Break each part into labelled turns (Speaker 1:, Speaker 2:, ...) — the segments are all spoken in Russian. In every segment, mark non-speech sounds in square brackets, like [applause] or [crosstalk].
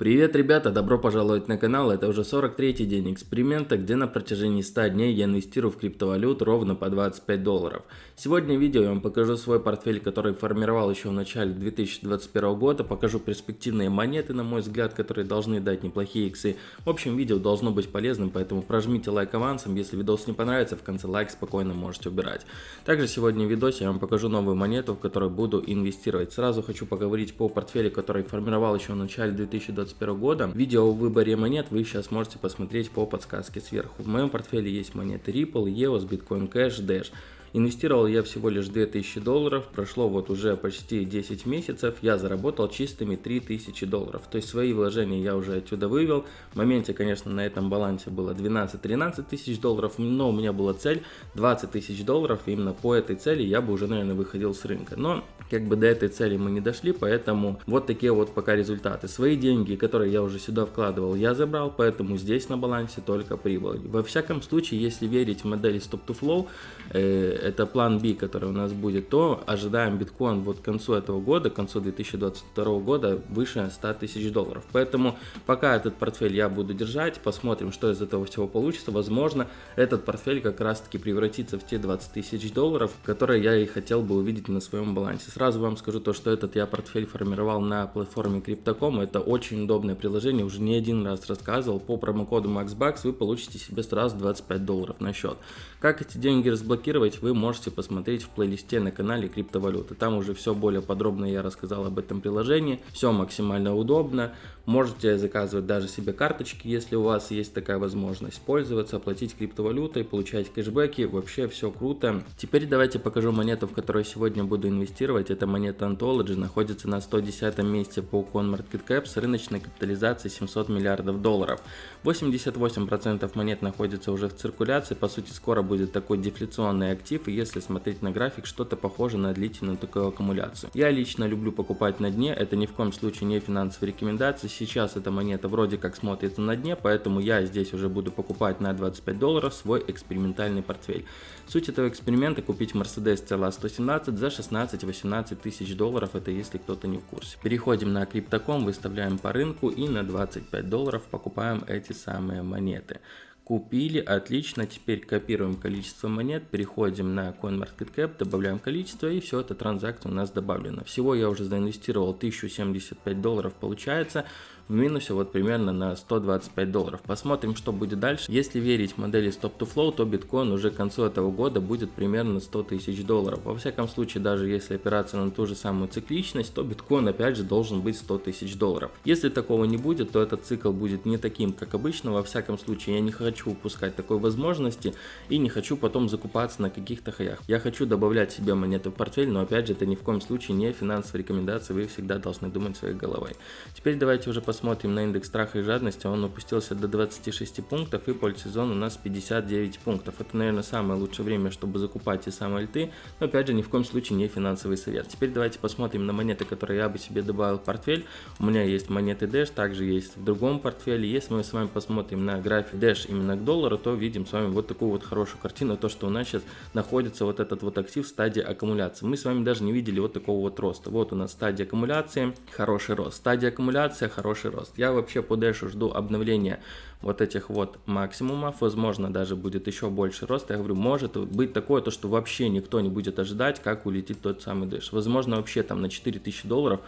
Speaker 1: Привет, ребята! Добро пожаловать на канал. Это уже 43-й день эксперимента, где на протяжении 100 дней я инвестирую в криптовалют ровно по 25 долларов. Сегодня в видео я вам покажу свой портфель, который формировал еще в начале 2021 года. Покажу перспективные монеты, на мой взгляд, которые должны дать неплохие иксы. В общем, видео должно быть полезным, поэтому прожмите лайк авансом. Если видос не понравится, в конце лайк спокойно можете убирать. Также сегодня в видосе я вам покажу новую монету, в которую буду инвестировать. Сразу хочу поговорить по портфелю, который формировал еще в начале 2021 2021 года. Видео о выборе монет вы сейчас можете посмотреть по подсказке сверху. В моем портфеле есть монеты Ripple, EOS, Bitcoin Cash, Dash. Инвестировал я всего лишь 2000 долларов, прошло вот уже почти 10 месяцев, я заработал чистыми 3000 долларов. То есть свои вложения я уже отсюда вывел. В моменте, конечно, на этом балансе было 12-13 тысяч долларов, но у меня была цель 20 тысяч долларов, именно по этой цели я бы уже, наверное, выходил с рынка. Но как бы до этой цели мы не дошли, поэтому вот такие вот пока результаты. Свои деньги, которые я уже сюда вкладывал, я забрал, поэтому здесь на балансе только прибыль. Во всяком случае, если верить модели Stop to Flow, э, это план B, который у нас будет, то ожидаем биткоин вот к концу этого года, к концу 2022 года выше 100 тысяч долларов. Поэтому пока этот портфель я буду держать, посмотрим, что из этого всего получится. Возможно, этот портфель как раз таки превратится в те 20 тысяч долларов, которые я и хотел бы увидеть на своем балансе. Сразу вам скажу то, что этот я портфель формировал на платформе Crypto.com. Это очень удобное приложение, уже не один раз рассказывал. По промокоду MaxBucks вы получите себе сразу 25 долларов на счет. Как эти деньги разблокировать, вы можете посмотреть в плейлисте на канале криптовалюты. Там уже все более подробно я рассказал об этом приложении. Все максимально удобно. Можете заказывать даже себе карточки, если у вас есть такая возможность. Пользоваться, оплатить криптовалютой, получать кэшбэки. Вообще все круто. Теперь давайте покажу монету, в которую сегодня буду инвестировать. Это монета Anthology. Находится на 110 месте по CoinMarketCap с рыночной капитализацией 700 миллиардов долларов. 88% монет находится уже в циркуляции. По сути, скоро будет такой дефляционный актив, и если смотреть на график, что-то похоже на длительную такую аккумуляцию. Я лично люблю покупать на дне, это ни в коем случае не финансовые рекомендации, сейчас эта монета вроде как смотрится на дне, поэтому я здесь уже буду покупать на 25 долларов свой экспериментальный портфель. Суть этого эксперимента купить Mercedes CLA 117 за 16-18 тысяч долларов, это если кто-то не в курсе. Переходим на Crypto.com, выставляем по рынку и на 25 долларов покупаем эти самые монеты. Купили, отлично, теперь копируем количество монет, переходим на CoinMarketCap, добавляем количество и все, эта транзакция у нас добавлена. Всего я уже заинвестировал 1075 долларов получается, в минусе вот примерно на 125 долларов. Посмотрим, что будет дальше. Если верить модели Stop to Flow, то биткоин уже к концу этого года будет примерно 100 тысяч долларов. Во всяком случае, даже если опираться на ту же самую цикличность, то биткоин опять же должен быть 100 тысяч долларов. Если такого не будет, то этот цикл будет не таким, как обычно. Во всяком случае, я не хочу упускать такой возможности и не хочу потом закупаться на каких-то хаях. Я хочу добавлять себе монеты в портфель, но опять же, это ни в коем случае не финансовые рекомендации, вы всегда должны думать своей головой. Теперь давайте уже посмотрим посмотрим на индекс страха и жадности, он опустился до 26 пунктов и польсезон у нас 59 пунктов. Это, наверное, самое лучшее время, чтобы закупать и самые альты, но опять же ни в коем случае не финансовый совет. Теперь давайте посмотрим на монеты, которые я бы себе добавил в портфель. У меня есть монеты Dash, также есть в другом портфеле. Если мы с вами посмотрим на график Dash именно к доллару, то видим с вами вот такую вот хорошую картину, то что у нас сейчас находится вот этот вот актив в стадии аккумуляции. Мы с вами даже не видели вот такого вот роста. Вот у нас стадия аккумуляции, хороший рост. Стадия аккумуляции, хороший рост. Я вообще по Dash жду обновления вот этих вот максимумов, возможно даже будет еще больше рост. Я говорю, может быть такое, то что вообще никто не будет ожидать, как улетит тот самый Dash. Возможно вообще там на 4000 долларов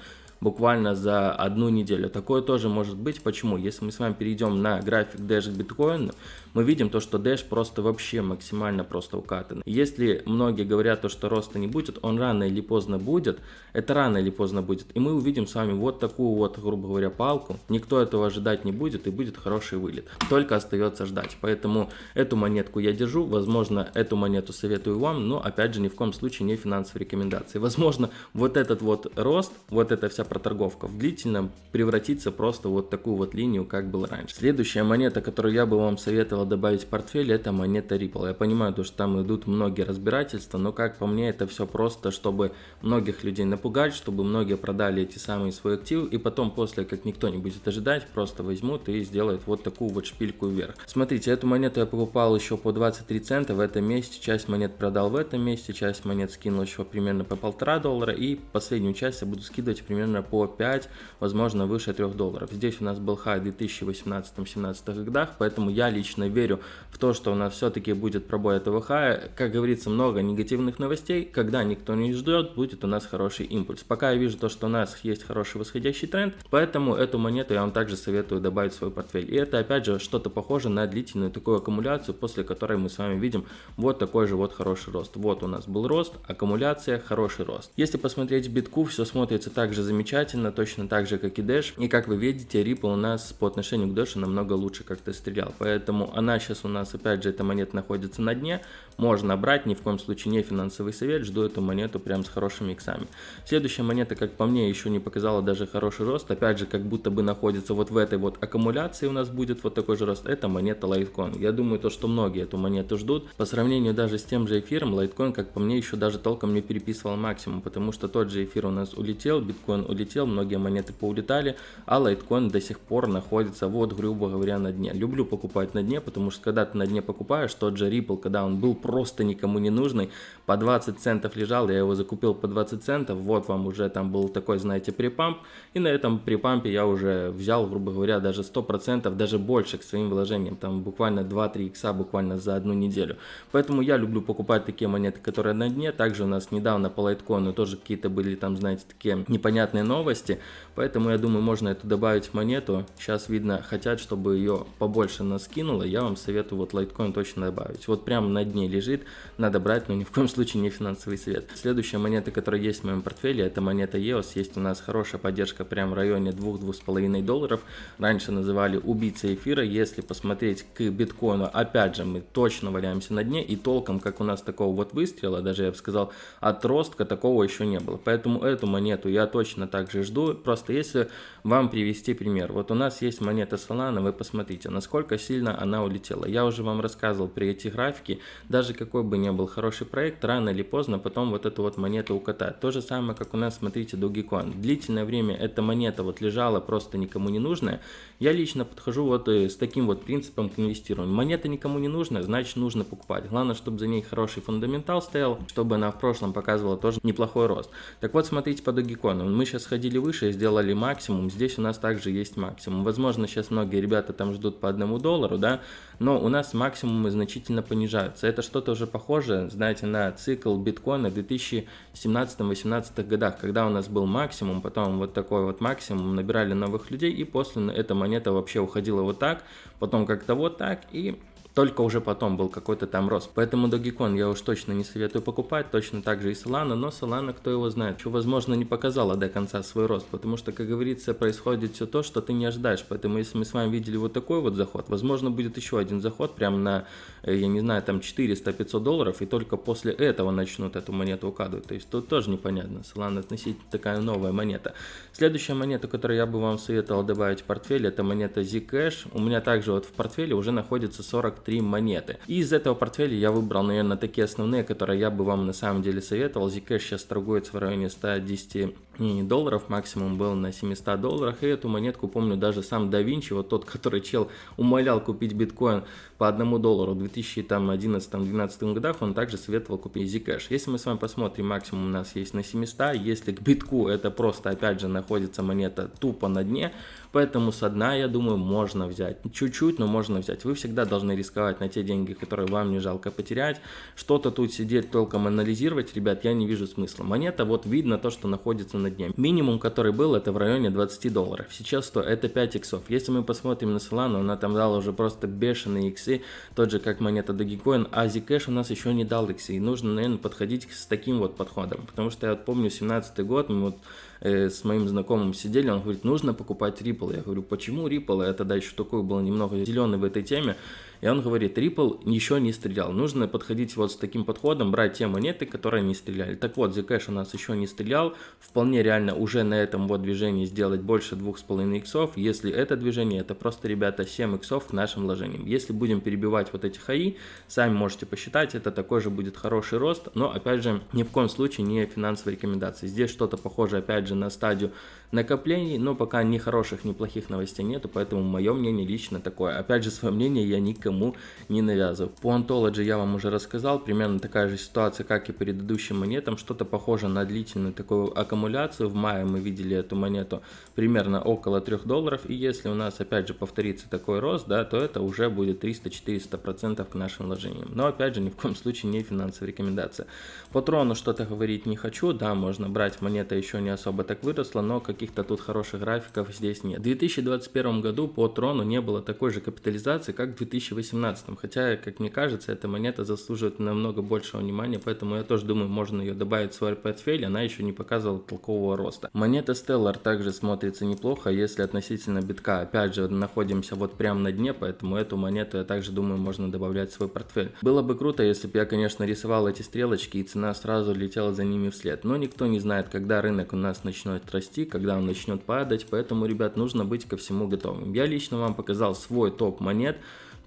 Speaker 1: буквально за одну неделю. Такое тоже может быть. Почему? Если мы с вами перейдем на график Dash биткоина, мы видим то, что Dash просто вообще максимально просто укатан. Если многие говорят то, что роста не будет, он рано или поздно будет. Это рано или поздно будет. И мы увидим с вами вот такую вот, грубо говоря, палку. Никто этого ожидать не будет и будет хороший вылет. Только остается ждать. Поэтому эту монетку я держу. Возможно, эту монету советую вам, но опять же ни в коем случае не финансовые рекомендации. Возможно, вот этот вот рост, вот эта вся проторговка в длительном превратится просто вот такую вот линию, как было раньше. Следующая монета, которую я бы вам советовал добавить в портфель, это монета Ripple. Я понимаю, то, что там идут многие разбирательства, но как по мне, это все просто, чтобы многих людей напугать, чтобы многие продали эти самые свои активы, и потом после, как никто не будет ожидать, просто возьмут и сделают вот такую вот шпильку вверх. Смотрите, эту монету я покупал еще по 23 цента в этом месте, часть монет продал в этом месте, часть монет скинул еще примерно по полтора доллара, и последнюю часть я буду скидывать примерно примерно по 5, возможно, выше 3 долларов. Здесь у нас был хай в 2018-2017 годах, поэтому я лично верю в то, что у нас все-таки будет пробой этого хая. Как говорится, много негативных новостей, когда никто не ждет, будет у нас хороший импульс. Пока я вижу то, что у нас есть хороший восходящий тренд, поэтому эту монету я вам также советую добавить в свой портфель. И это опять же что-то похоже на длительную такую аккумуляцию, после которой мы с вами видим вот такой же вот хороший рост. Вот у нас был рост, аккумуляция, хороший рост. Если посмотреть битку, все смотрится также замечательно, точно так же, как и Dash. И как вы видите, Ripple у нас по отношению к Dash намного лучше как-то стрелял. Поэтому она сейчас у нас, опять же, эта монета находится на дне. Можно брать, ни в коем случае не финансовый совет. Жду эту монету прям с хорошими иксами. Следующая монета, как по мне, еще не показала даже хороший рост. Опять же, как будто бы находится вот в этой вот аккумуляции у нас будет вот такой же рост. Это монета Litecoin. Я думаю, то, что многие эту монету ждут. По сравнению даже с тем же эфиром, Litecoin, как по мне, еще даже толком не переписывал максимум, потому что тот же эфир у нас улетел, биткоин улетел, многие монеты поулетали, а Litecoin до сих пор находится вот, грубо говоря, на дне. Люблю покупать на дне, потому что когда ты на дне покупаешь, тот же Ripple, когда он был просто никому не нужный, по 20 центов лежал, я его закупил по 20 центов, вот вам уже там был такой, знаете, припамп, и на этом припампе я уже взял, грубо говоря, даже 100%, даже больше к своим вложениям, там буквально 2-3 икса буквально за одну неделю. Поэтому я люблю покупать такие монеты, которые на дне, также у нас недавно по лайткоину тоже какие-то были там, знаете, такие непонятные новости, поэтому я думаю, можно эту добавить в монету, сейчас видно, хотят, чтобы ее побольше наскинуло, я вам советую вот лайткоин точно добавить, вот прямо на дне лежит, надо брать, но ни в коем случае не финансовый совет. Следующая монета, которая есть в моем портфеле, это монета EOS. Есть у нас хорошая поддержка прямо в районе 2-2,5 долларов. Раньше называли убийца эфира. Если посмотреть к биткоину, опять же, мы точно валяемся на дне. И толком, как у нас такого вот выстрела, даже я бы сказал, отростка такого еще не было. Поэтому эту монету я точно также жду. Просто если вам привести пример. Вот у нас есть монета Solana, вы посмотрите, насколько сильно она улетела. Я уже вам рассказывал при эти графики, даже какой бы ни был хороший проект, рано или поздно потом вот эту вот монету укатать. То же самое, как у нас, смотрите, Dogecoin. Длительное время эта монета вот лежала просто никому не нужная. Я лично подхожу вот э, с таким вот принципом к инвестированию. Монета никому не нужная, значит нужно покупать. Главное, чтобы за ней хороший фундаментал стоял, чтобы она в прошлом показывала тоже неплохой рост. Так вот, смотрите по Dogecoin. Мы сейчас ходили выше и сделали максимум. Здесь у нас также есть максимум. Возможно, сейчас многие ребята там ждут по одному доллару, да, но у нас максимумы значительно понижаются. Это что-то уже похоже, знаете, на цикл биткоина в 2017-2018 годах, когда у нас был максимум, потом вот такой вот максимум, набирали новых людей, и после эта монета вообще уходила вот так, потом как-то вот так, и только уже потом был какой-то там рост. Поэтому Dogecoin я уж точно не советую покупать, точно так же и Solana, но Solana, кто его знает, что, возможно, не показала до конца свой рост, потому что, как говорится, происходит все то, что ты не ожидаешь. Поэтому, если мы с вами видели вот такой вот заход, возможно, будет еще один заход прямо на, э, я не знаю, там 400-500 долларов, и только после этого начнут эту монету укладывать. То есть тут тоже непонятно. Solana относительно такая новая монета. Следующая монета, которую я бы вам советовал добавить в портфель, это монета Zcash. У меня также вот в портфеле уже находится 40 43 монеты. И из этого портфеля я выбрал, наверное, такие основные, которые я бы вам на самом деле советовал. Zcash сейчас торгуется в районе 110 не, долларов, максимум был на 700 долларах. И эту монетку помню даже сам да вот тот, [laughs] который чел умолял купить биткоин по одному доллару в 2011-2012 годах, он также советовал купить Zcash. Если мы с вами посмотрим, максимум у нас есть на 700, если к битку это просто опять же находится монета тупо на дне, поэтому со дна, я думаю, можно взять. Чуть-чуть, но можно взять. Вы всегда должны рисковать на те деньги, которые вам не жалко потерять. Что-то тут сидеть толком анализировать, ребят, я не вижу смысла. Монета, вот видно то, что находится на дне. Минимум, который был, это в районе 20 долларов. Сейчас то это 5 иксов. Если мы посмотрим на Solana, она там дала уже просто бешеные иксы, тот же как монета Dogecoin, а Zcash у нас еще не дал иксы. И нужно, наверное, подходить с таким вот подходом. Потому что я вот помню 17 год, мы вот э, с моим знакомым сидели, он говорит, нужно покупать Ripple. Я говорю, почему Ripple? Я тогда еще такой был немного зеленый в этой теме. И он говорит, Ripple еще не стрелял. Нужно подходить вот с таким подходом, брать те монеты, которые не стреляли. Так вот, Zcash у нас еще не стрелял. Вполне реально уже на этом вот движении сделать больше 2,5 иксов. Если это движение, это просто, ребята, 7 иксов к нашим вложениям. Если будем перебивать вот эти хаи, сами можете посчитать, это такой же будет хороший рост. Но, опять же, ни в коем случае не финансовые рекомендации. Здесь что-то похоже, опять же, же на стадию накоплений, но пока ни хороших, ни плохих новостей нету, поэтому мое мнение лично такое. Опять же, свое мнение я никому не навязываю. По Ontology я вам уже рассказал, примерно такая же ситуация, как и предыдущим монетам, что-то похоже на длительную такую аккумуляцию. В мае мы видели эту монету примерно около 3 долларов, и если у нас опять же повторится такой рост, да, то это уже будет 300-400% к нашим вложениям. Но опять же, ни в коем случае не финансовая рекомендация. По трону что-то говорить не хочу, да, можно брать, монета еще не особо так выросла, но как каких-то тут хороших графиков здесь нет. В 2021 году по Трону не было такой же капитализации, как в 2018, хотя, как мне кажется, эта монета заслуживает намного большего внимания, поэтому я тоже думаю, можно ее добавить в свой портфель, она еще не показывала толкового роста. Монета Stellar также смотрится неплохо, если относительно битка, опять же, находимся вот прямо на дне, поэтому эту монету я также думаю, можно добавлять в свой портфель. Было бы круто, если бы я, конечно, рисовал эти стрелочки и цена сразу летела за ними вслед, но никто не знает, когда рынок у нас начнет расти, когда он начнет падать, поэтому, ребят, нужно быть ко всему готовым. Я лично вам показал свой топ монет,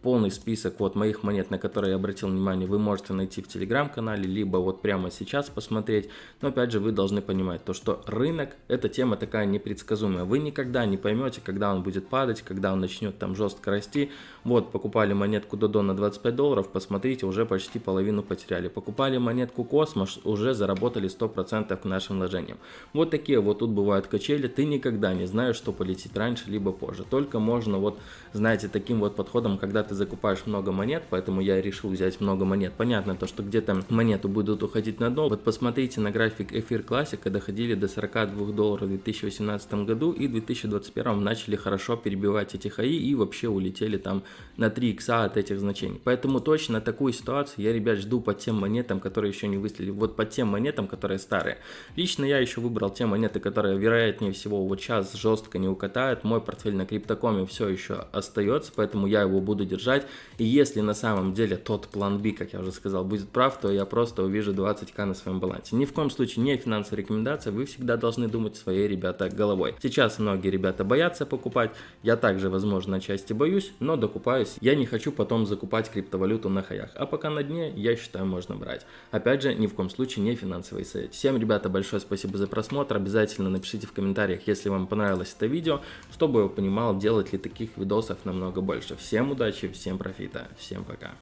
Speaker 1: полный список вот моих монет, на которые я обратил внимание, вы можете найти в телеграм-канале, либо вот прямо сейчас посмотреть. Но опять же, вы должны понимать то, что рынок, эта тема такая непредсказуемая. Вы никогда не поймете, когда он будет падать, когда он начнет там жестко расти. Вот, покупали монетку Додо на 25 долларов, посмотрите, уже почти половину потеряли. Покупали монетку Космос, уже заработали 100% к нашим вложениям. Вот такие вот тут бывают качели, ты никогда не знаешь, что полетит раньше, либо позже. Только можно вот, знаете, таким вот подходом, когда ты закупаешь много монет, поэтому я решил взять много монет. Понятно то, что где-то монеты будут уходить на дно. Вот посмотрите на график эфир классика, доходили до 42 долларов в 2018 году и в 2021 начали хорошо перебивать эти хаи и вообще улетели там на 3 икса от этих значений. Поэтому точно такую ситуацию я, ребят, жду по тем монетам, которые еще не выстрелили. Вот по тем монетам, которые старые. Лично я еще выбрал те монеты, которые вероятнее всего вот сейчас жестко не укатают. Мой портфель на криптокоме все еще остается, поэтому я его буду держать. И если на самом деле тот план B, как я уже сказал, будет прав, то я просто увижу 20к на своем балансе. Ни в коем случае не финансовая рекомендация, вы всегда должны думать своей, ребята, головой. Сейчас многие ребята боятся покупать, я также, возможно, части боюсь, но докупаюсь. Я не хочу потом закупать криптовалюту на хаях, а пока на дне, я считаю, можно брать. Опять же, ни в коем случае не финансовый совет. Всем, ребята, большое спасибо за просмотр, обязательно напишите в комментариях, если вам понравилось это видео, чтобы я понимал, делать ли таких видосов намного больше. Всем удачи, всем профита, всем пока.